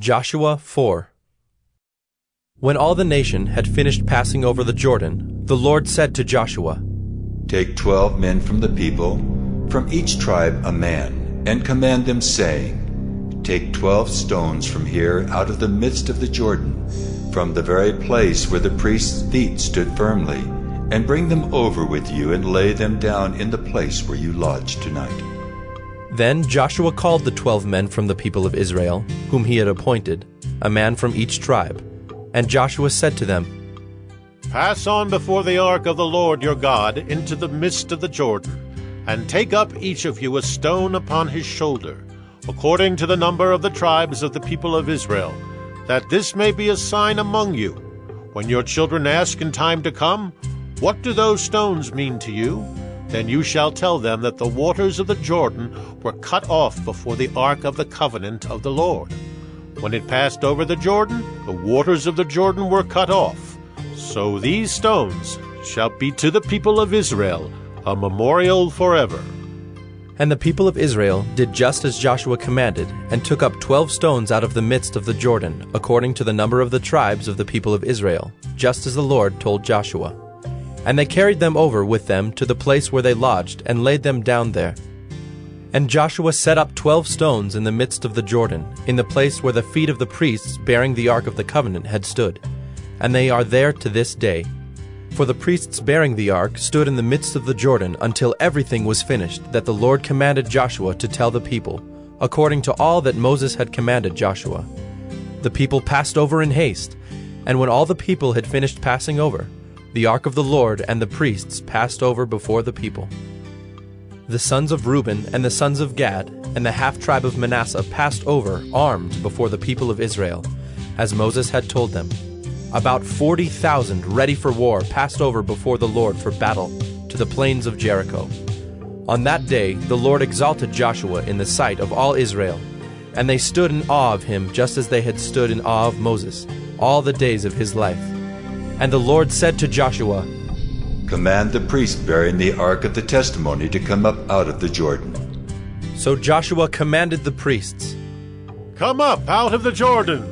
Joshua 4 When all the nation had finished passing over the Jordan, the Lord said to Joshua, Take twelve men from the people, from each tribe a man, and command them, saying, Take twelve stones from here out of the midst of the Jordan, from the very place where the priest's feet stood firmly, and bring them over with you and lay them down in the place where you lodge tonight. Then Joshua called the twelve men from the people of Israel, whom he had appointed, a man from each tribe. And Joshua said to them, Pass on before the ark of the Lord your God into the midst of the Jordan, and take up each of you a stone upon his shoulder, according to the number of the tribes of the people of Israel, that this may be a sign among you. When your children ask in time to come, What do those stones mean to you? Then you shall tell them that the waters of the Jordan were cut off before the ark of the covenant of the Lord. When it passed over the Jordan, the waters of the Jordan were cut off. So these stones shall be to the people of Israel a memorial forever. And the people of Israel did just as Joshua commanded, and took up twelve stones out of the midst of the Jordan, according to the number of the tribes of the people of Israel, just as the Lord told Joshua. And they carried them over with them to the place where they lodged, and laid them down there. And Joshua set up twelve stones in the midst of the Jordan, in the place where the feet of the priests bearing the ark of the covenant had stood. And they are there to this day. For the priests bearing the ark stood in the midst of the Jordan until everything was finished that the Lord commanded Joshua to tell the people, according to all that Moses had commanded Joshua. The people passed over in haste, and when all the people had finished passing over, the ark of the Lord and the priests passed over before the people. The sons of Reuben and the sons of Gad and the half tribe of Manasseh passed over armed before the people of Israel, as Moses had told them. About forty thousand ready for war passed over before the Lord for battle to the plains of Jericho. On that day the Lord exalted Joshua in the sight of all Israel, and they stood in awe of him just as they had stood in awe of Moses all the days of his life. And the Lord said to Joshua, Command the priest bearing the ark of the testimony to come up out of the Jordan. So Joshua commanded the priests. Come up out of the Jordan.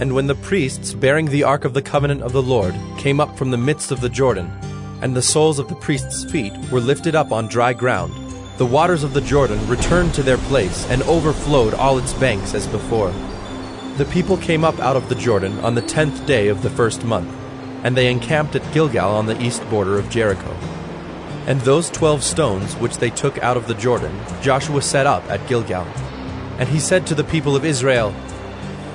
And when the priests bearing the ark of the covenant of the Lord came up from the midst of the Jordan, and the soles of the priests' feet were lifted up on dry ground, the waters of the Jordan returned to their place and overflowed all its banks as before. The people came up out of the Jordan on the tenth day of the first month and they encamped at Gilgal on the east border of Jericho. And those twelve stones which they took out of the Jordan, Joshua set up at Gilgal. And he said to the people of Israel,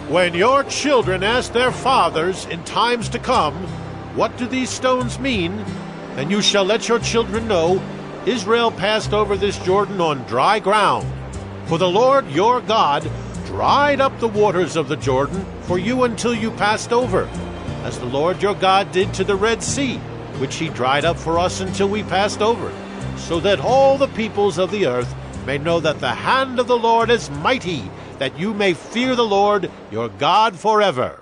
When your children ask their fathers in times to come, What do these stones mean? Then you shall let your children know, Israel passed over this Jordan on dry ground. For the Lord your God dried up the waters of the Jordan for you until you passed over as the Lord your God did to the Red Sea, which he dried up for us until we passed over, so that all the peoples of the earth may know that the hand of the Lord is mighty, that you may fear the Lord your God forever.